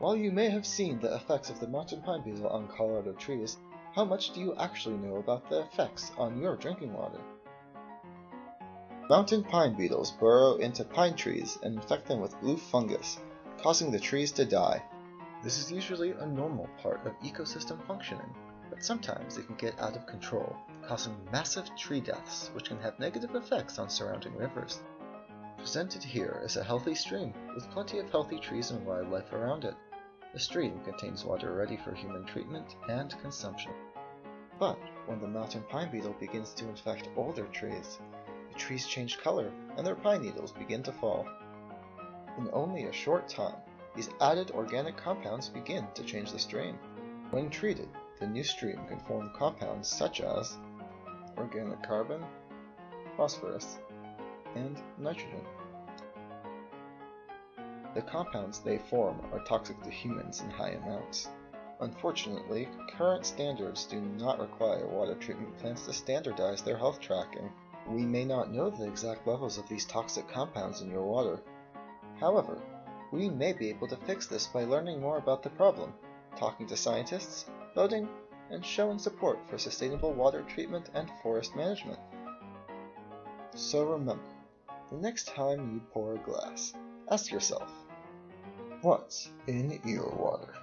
While you may have seen the effects of the mountain pine beetle on Colorado trees, how much do you actually know about the effects on your drinking water? Mountain pine beetles burrow into pine trees and infect them with blue fungus, causing the trees to die. This is usually a normal part of ecosystem functioning, but sometimes it can get out of control, causing massive tree deaths which can have negative effects on surrounding rivers. Presented here is a healthy stream with plenty of healthy trees and wildlife around it. The stream contains water ready for human treatment and consumption. But when the mountain pine beetle begins to infect older trees, the trees change color and their pine needles begin to fall. In only a short time, these added organic compounds begin to change the stream. When treated, the new stream can form compounds such as organic carbon, phosphorus, and nitrogen. The compounds they form are toxic to humans in high amounts. Unfortunately, current standards do not require water treatment plants to standardize their health tracking. We may not know the exact levels of these toxic compounds in your water. However, we may be able to fix this by learning more about the problem, talking to scientists, voting, and showing support for sustainable water treatment and forest management. So remember, the next time you pour a glass, ask yourself, what's in your water?